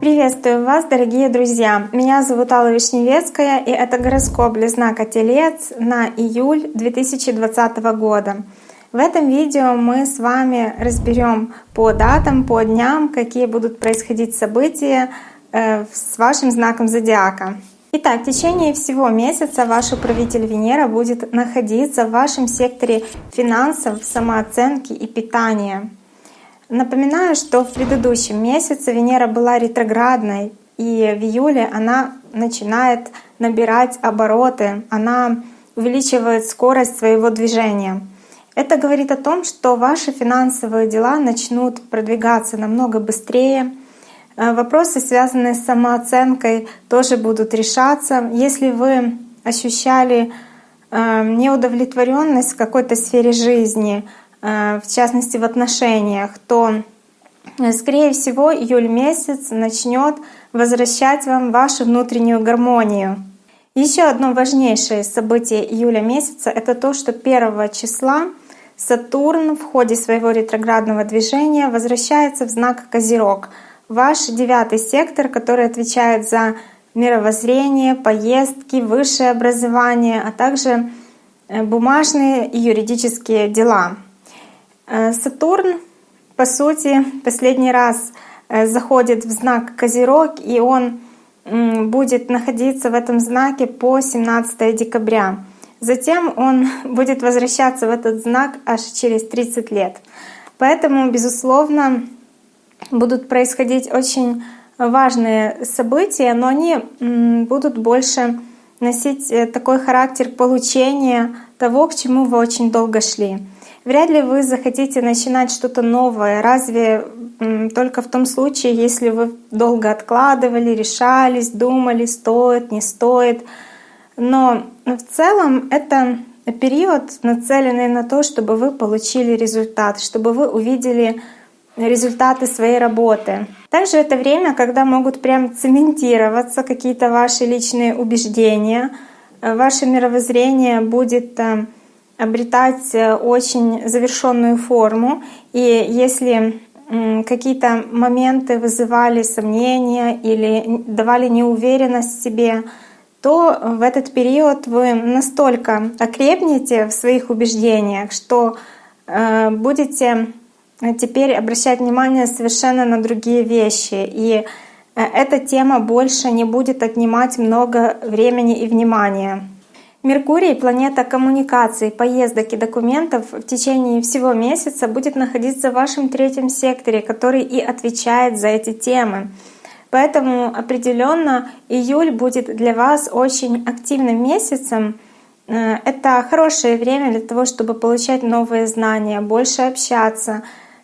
Приветствую вас, дорогие друзья! Меня зовут Алла Вишневецкая, и это гороскоп для знака Телец на июль 2020 года. В этом видео мы с вами разберем по датам, по дням, какие будут происходить события э, с вашим знаком зодиака. Итак, в течение всего месяца ваш управитель Венера будет находиться в вашем секторе финансов, самооценки и питания. Напоминаю, что в предыдущем месяце Венера была ретроградной, и в июле она начинает набирать обороты, она увеличивает скорость своего движения. Это говорит о том, что ваши финансовые дела начнут продвигаться намного быстрее. Э, вопросы, связанные с самооценкой, тоже будут решаться. Если вы ощущали э, неудовлетворенность в какой-то сфере жизни, Э, в частности в отношениях, то, скорее всего, июль месяц начнет возвращать вам вашу внутреннюю гармонию. Еще одно важнейшее событие июля месяца — это то, что 1 числа Сатурн в ходе своего ретроградного движения возвращается в знак Козерог, ваш девятый сектор, который отвечает за мировоззрение, поездки, высшее образование, а также э, бумажные и юридические дела. Э, Сатурн, по сути, последний раз э, заходит в знак Козерог, и он будет находиться в этом знаке по 17 декабря. Затем он будет возвращаться в этот знак аж через 30 лет. Поэтому, безусловно, будут происходить очень важные события, но они будут больше носить э, такой характер получения того, к чему вы очень долго шли. Вряд ли вы захотите начинать что-то новое. Разве только в том случае, если вы долго откладывали, решались, думали, стоит, не стоит. Но в целом это период, нацеленный на то, чтобы вы получили результат, чтобы вы увидели результаты своей работы. Также это время, когда могут прям цементироваться какие-то ваши личные убеждения, ваше мировоззрение будет обретать э, очень завершенную форму. И если какие-то моменты вызывали сомнения или давали неуверенность в себе, то в этот период вы настолько окрепнете в своих убеждениях, что э, будете теперь обращать внимание совершенно на другие вещи. И э, эта тема больше не будет отнимать много времени и внимания. Меркурий, планета коммуникаций, поездок и документов, в течение всего месяца будет находиться в вашем третьем секторе, который и отвечает за эти темы. Поэтому определенно июль будет для вас очень активным месяцем. Э, это хорошее время для того, чтобы получать новые знания, больше общаться,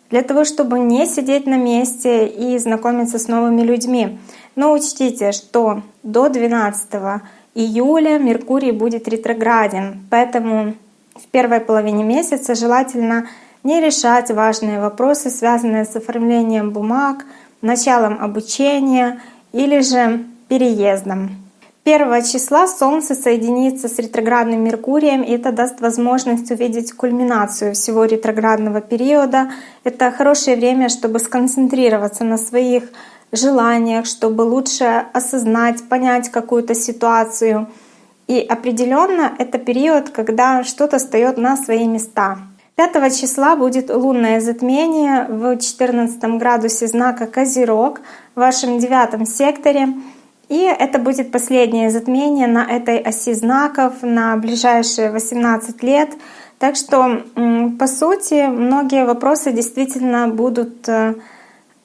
для того, чтобы не сидеть на месте и знакомиться с новыми людьми. Но учтите, что до 12 июля Меркурий будет ретрограден, поэтому в первой половине месяца желательно не решать важные вопросы, связанные с оформлением бумаг, началом обучения или же переездом. 1 числа Солнце соединится с ретроградным Меркурием, и это даст возможность увидеть кульминацию всего ретроградного периода. Это хорошее время, чтобы сконцентрироваться на своих желаниях, чтобы лучше осознать, понять какую-то ситуацию. И определенно это период, когда что-то встает на свои места. 5 числа будет лунное затмение в 14 градусе знака Козерог в вашем девятом секторе. И это будет последнее затмение на этой оси знаков на ближайшие 18 лет. Так что, по сути, многие вопросы действительно будут э,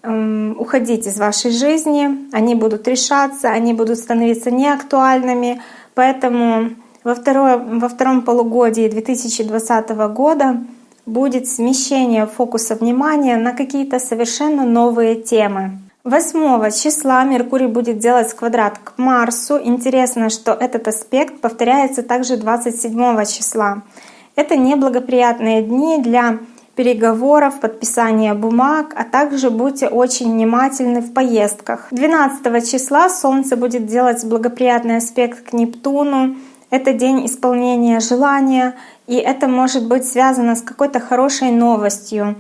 уходить из вашей жизни, они будут решаться, они будут становиться неактуальными. Поэтому во, второе, во втором полугодии 2020 года будет смещение фокуса внимания на какие-то совершенно новые темы. 8 числа Меркурий будет делать квадрат к Марсу. Интересно, что этот аспект повторяется также 27 числа. Это неблагоприятные дни для переговоров, подписания бумаг, а также будьте очень внимательны в поездках. 12 числа Солнце будет делать благоприятный аспект к Нептуну. Это день исполнения желания, И это может быть связано с какой-то хорошей новостью,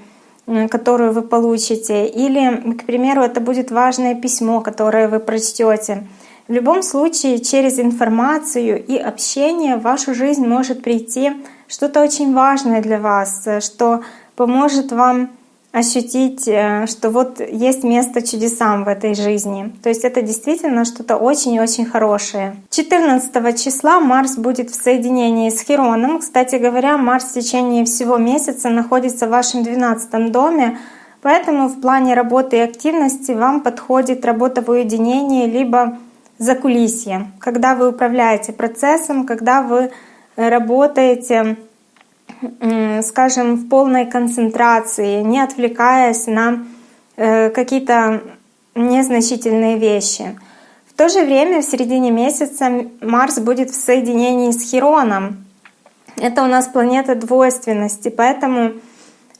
которую вы получите. Или, к примеру, это будет важное письмо, которое вы прочтете. В любом случае, через информацию и общение в вашу жизнь может прийти что-то очень важное для вас, что поможет вам ощутить, э, что вот есть место чудесам в этой жизни. То есть это действительно что-то очень-очень хорошее. 14 числа Марс будет в соединении с Хероном. Кстати говоря, Марс в течение всего месяца находится в вашем 12 доме, поэтому в плане работы и активности вам подходит работа в уединении либо за кулисье, когда вы управляете процессом, когда вы работаете скажем, в полной концентрации, не отвлекаясь на э, какие-то незначительные вещи. В то же время в середине месяца Марс будет в соединении с Хироном. Это у нас планета двойственности, поэтому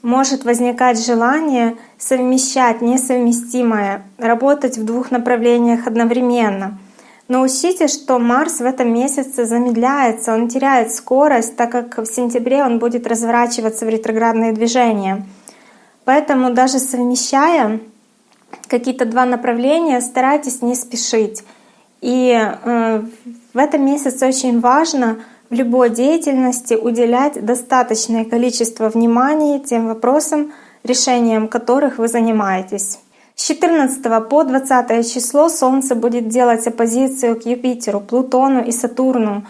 может возникать желание совмещать несовместимое, работать в двух направлениях одновременно. Но учтите, что Марс в этом месяце замедляется, он теряет скорость, так как в сентябре он будет разворачиваться в ретроградные движения. Поэтому даже совмещая какие-то два направления, старайтесь не спешить. И э, в этом месяце очень важно в любой деятельности уделять достаточное количество внимания тем вопросам, решением которых вы занимаетесь. С 14 по 20 число Солнце будет делать оппозицию к Юпитеру, Плутону и Сатурну.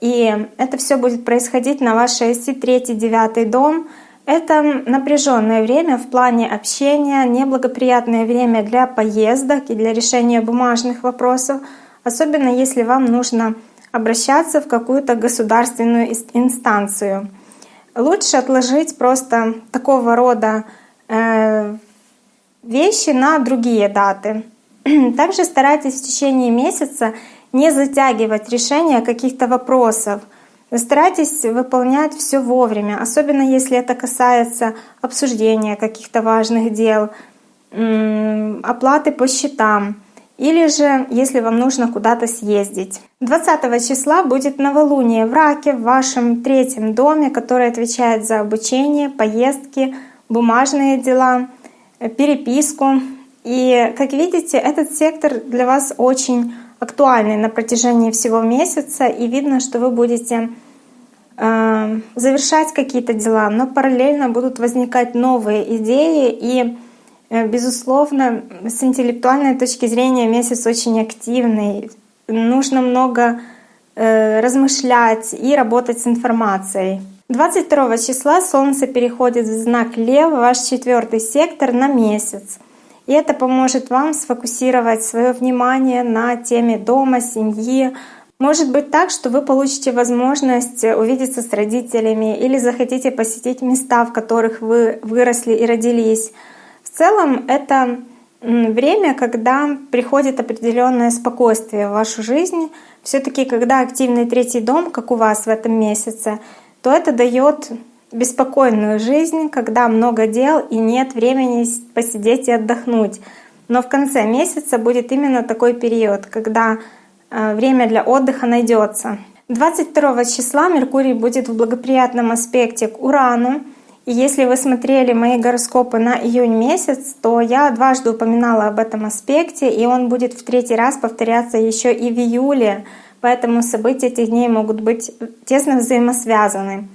И это все будет происходить на вашей оси 3-9 дом. Это напряженное время в плане общения, неблагоприятное время для поездок и для решения бумажных вопросов, особенно если вам нужно обращаться в какую-то государственную инстанцию. Лучше отложить просто такого рода э, вещи на другие даты. Также старайтесь в течение месяца не затягивать решение каких-то вопросов. Старайтесь выполнять все вовремя, особенно если это касается обсуждения каких-то важных дел, оплаты по счетам или же если вам нужно куда-то съездить. 20 числа будет новолуние в Раке в вашем третьем доме, который отвечает за обучение, поездки, бумажные дела переписку. И, как видите, этот сектор для вас очень актуальный на протяжении всего месяца, и видно, что вы будете э, завершать какие-то дела, но параллельно будут возникать новые идеи, и, э, безусловно, с интеллектуальной точки зрения месяц очень активный. Нужно много э, размышлять и работать с информацией. 22 числа Солнце переходит в знак Лев, ваш четвертый сектор, на месяц. И это поможет вам сфокусировать свое внимание на теме дома, семьи. Может быть так, что вы получите возможность увидеться с родителями или захотите посетить места, в которых вы выросли и родились. В целом это время, когда приходит определенное спокойствие в вашу жизнь. Все-таки, когда активный третий дом, как у вас в этом месяце, то это дает беспокойную жизнь, когда много дел и нет времени посидеть и отдохнуть. Но в конце месяца будет именно такой период, когда э, время для отдыха найдется. 22 числа Меркурий будет в благоприятном аспекте к Урану. И если вы смотрели мои гороскопы на июнь месяц, то я дважды упоминала об этом аспекте, и он будет в третий раз повторяться еще и в июле. Поэтому события этих дней могут быть тесно взаимосвязаны.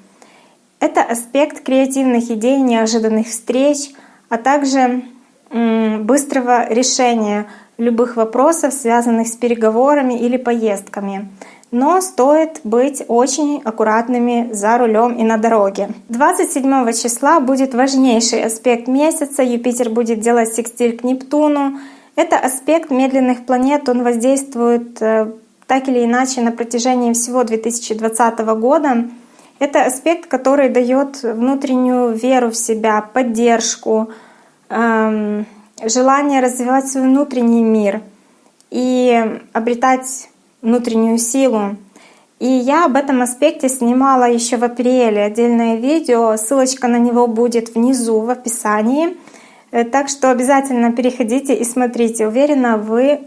Это аспект креативных идей, неожиданных встреч, а также быстрого решения любых вопросов, связанных с переговорами или поездками. Но стоит быть очень аккуратными за рулем и на дороге. 27 числа будет важнейший аспект месяца. Юпитер будет делать секстиль к Нептуну. Это аспект медленных планет, он воздействует э, так или иначе на протяжении всего 2020 года. Это аспект, который дает внутреннюю веру в себя, поддержку, эм, желание развивать свой внутренний мир и обретать внутреннюю силу. И я об этом аспекте снимала еще в апреле отдельное видео, ссылочка на него будет внизу в описании. Э, так что обязательно переходите и смотрите. Уверена, вы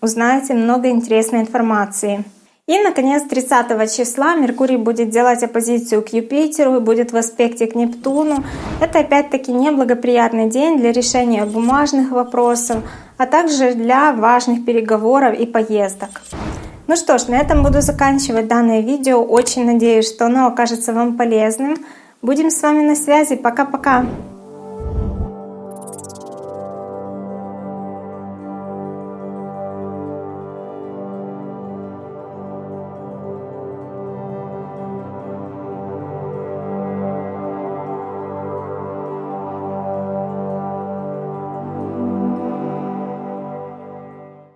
узнаете много интересной информации. И, наконец, 30 числа Меркурий будет делать оппозицию к Юпитеру и будет в аспекте к Нептуну. Это опять-таки неблагоприятный день для решения бумажных вопросов, а также для важных переговоров и поездок. Ну что ж, на этом буду заканчивать данное видео. Очень надеюсь, что оно окажется вам полезным. Будем с вами на связи. Пока-пока!